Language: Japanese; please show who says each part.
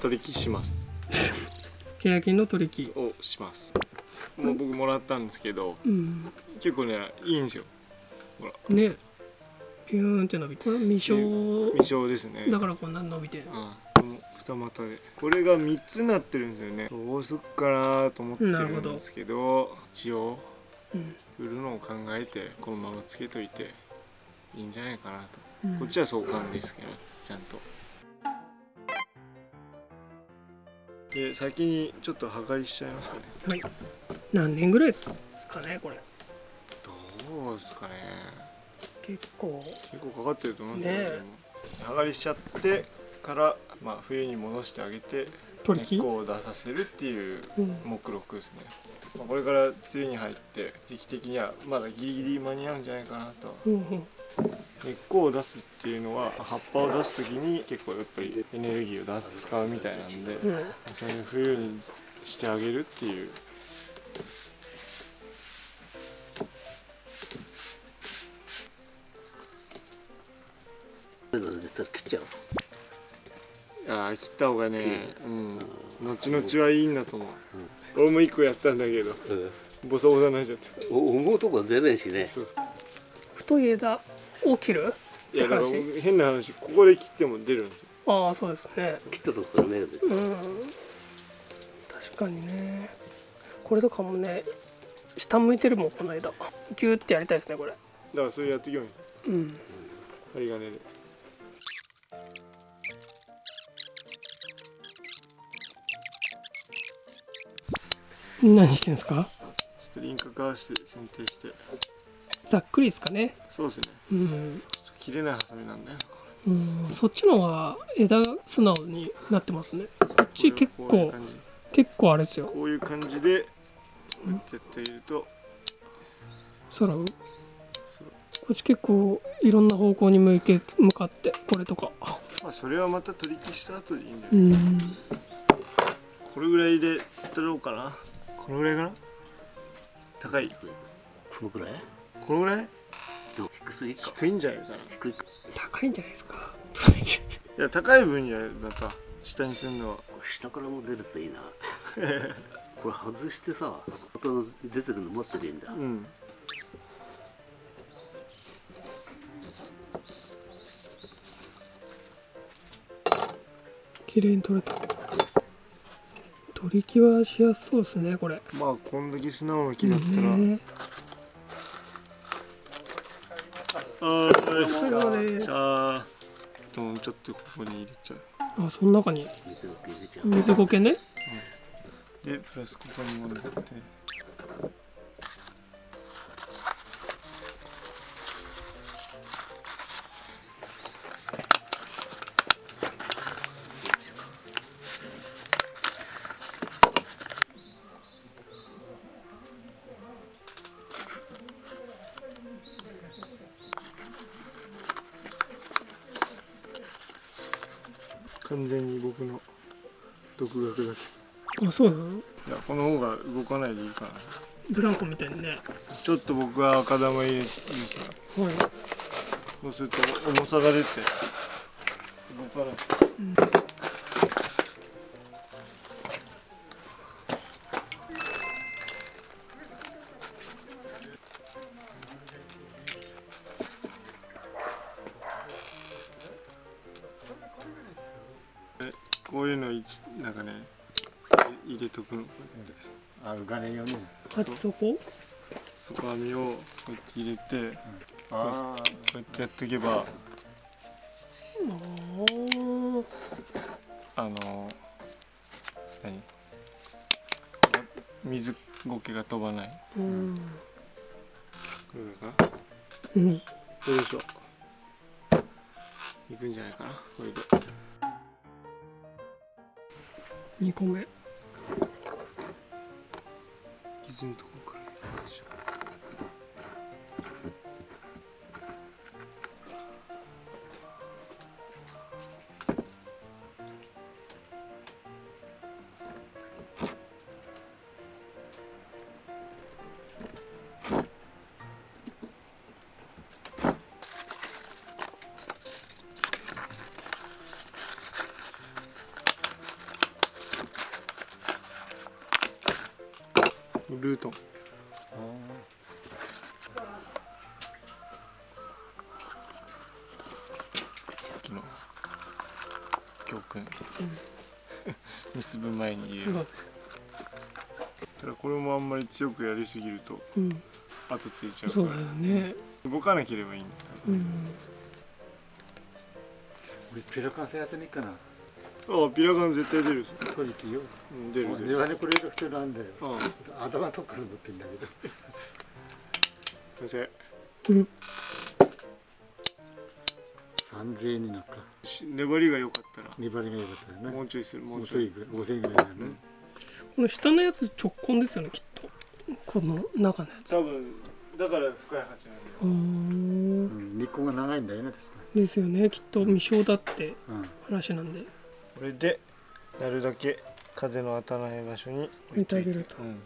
Speaker 1: 取引します。
Speaker 2: 欅の取引。
Speaker 1: をします。もう僕もらったんですけど
Speaker 2: うん。
Speaker 1: 結構ねいいんですよ。
Speaker 2: ね。ピューンって伸びこれ未生。
Speaker 1: 未生ですね。
Speaker 2: だからこんな伸びてる。
Speaker 1: うん。この二股で。これが3つになってるんですよね。どうすっかなと思ってるんですけど一応
Speaker 2: うん。
Speaker 1: 売るのを考えてこのままつけといていいんじゃないかなと、
Speaker 2: うん。
Speaker 1: こっちは相関ですけどちゃんとで先にちょっと破壊しちゃいますね。
Speaker 2: はい。何年ぐらいですかねこれ。
Speaker 1: どうですかね。
Speaker 2: 結構。
Speaker 1: 結構かかってると思うんですけど、
Speaker 2: ね
Speaker 1: 剥がりしちゃってから、まあ、冬に戻してあげて
Speaker 2: 取引
Speaker 1: 根っこを出させるっていう
Speaker 2: うん。
Speaker 1: 目録ですね、まあ、これから梅雨に入って時期的にはまだギリギリ間に合うんじゃないかなと。
Speaker 2: うんうん
Speaker 1: 根っこを出すっていうのは葉っぱを出す時に結構やっぱりエネルギーを出す使うみたいなんで、
Speaker 2: うん。
Speaker 1: それを冬にしてあげるっていう。
Speaker 3: そういうのでさ切っちゃう
Speaker 1: ああ切った方がね、うん、後々はいいんだと思う、俺も一個やったんだけどボサボサになっちゃった
Speaker 3: お思うとこ出ないしね。
Speaker 1: そうそう。
Speaker 2: 太い枝を切る？
Speaker 1: いやだから変な話ここで切っても出るんですよ。
Speaker 2: ああそうですね。
Speaker 3: 切ったとこから芽が出て
Speaker 2: うん。確かにね。これとかもね下向いてるもんこの枝ギューってやりたいですねこれ。
Speaker 1: だからそれやってきように
Speaker 2: うん。
Speaker 1: 針金で。
Speaker 2: 何してんですか？
Speaker 1: ちょっと輪郭合わせて剪定して
Speaker 2: ざっくりですかね。
Speaker 1: そうですね。
Speaker 2: うん、
Speaker 1: 切れないハサミなんだよ
Speaker 2: うん、そっちの方が枝素直になってますね。こっち
Speaker 1: れ
Speaker 2: 結構結構あれですよ。
Speaker 1: こういう感じでこうやってやっていると。
Speaker 2: 空を。こっち結構いろんな方向に向いて向かってこれとか。
Speaker 1: まあそれはまた取り消した後でいいんだよ、
Speaker 2: うん。
Speaker 1: これぐらいで取ろうかな。このぐらいかな。高い。
Speaker 3: このくらい？
Speaker 1: このぐらい？
Speaker 3: 低すぎか。
Speaker 1: 低いんじゃないかな。い
Speaker 3: 低いか。
Speaker 2: 高いんじゃないですか？
Speaker 1: や高い分にはまた下にするのは。
Speaker 3: 下からも出るといいな。これ外してさまた出てくるの待ってりゃいいんだ。
Speaker 1: うん。
Speaker 2: 綺麗に取れた。取り木はしやすそうですねこれ。
Speaker 1: まあこんだけ素直な木だったら、
Speaker 2: ね
Speaker 1: あー
Speaker 2: 疲れ様
Speaker 1: あでもちょっとここに入れちゃう。
Speaker 2: あその中に。
Speaker 3: 水を入れちゃう
Speaker 2: 水苔ね
Speaker 1: でプラスここにもらって完全に僕の独学だけ
Speaker 2: あそうなの？
Speaker 1: いやこの方が動かないでいいかな
Speaker 2: ブランコみたいにね。
Speaker 1: ちょっと僕は赤玉入れてさ
Speaker 2: はい。
Speaker 1: そうすると重さが出て動かない、でこういうのいなんかね入れとくのこうやって。
Speaker 3: あ浮かね。えように
Speaker 2: 鉢底
Speaker 1: 底網をこうやって入れて
Speaker 3: あ
Speaker 1: こうやってやっておけば
Speaker 2: あ
Speaker 1: あの何？水苔が飛ばない。
Speaker 2: ーうん。
Speaker 1: これかな
Speaker 2: うん。
Speaker 1: よいしょ。いくんじゃないかな。これで
Speaker 2: 2個目。
Speaker 1: 傷のところからルート。ンさっきの。教訓、結ぶ前に言え。る
Speaker 2: まあ
Speaker 1: ただこれもあんまり強くやりすぎると
Speaker 2: うん。
Speaker 1: 後ついちゃう
Speaker 2: そうだ
Speaker 1: から
Speaker 2: よね。
Speaker 1: 動かなければいいんだ。よ
Speaker 2: うん。
Speaker 3: 俺ピラカン製やってねえかな
Speaker 1: ああピラガン絶対出る
Speaker 3: これ行くよ
Speaker 1: うん出る出る。
Speaker 3: 庭にこれる人なんだよ。
Speaker 1: ああ
Speaker 3: 頭のとこから持ってんだけど。
Speaker 1: 先
Speaker 2: うん。
Speaker 3: 3000円になっか。
Speaker 1: 粘りが良かったら。
Speaker 3: 粘りが良かったよね。
Speaker 1: もうちょいするも
Speaker 3: も
Speaker 1: うちょい。
Speaker 3: うちょいぐらい5000円ぐらいだね、
Speaker 2: この下のやつ直根ですよねきっと。この中のやつ。
Speaker 1: 多分だから深い鉢なんだよ。
Speaker 2: うーん。
Speaker 3: うん、日光が長いんだよね確か
Speaker 2: ですよねきっと未生だって
Speaker 3: に、うん。
Speaker 2: 話なんで
Speaker 1: これでなるだけ風の当たらない場所に
Speaker 2: 置いてあげると。
Speaker 1: うん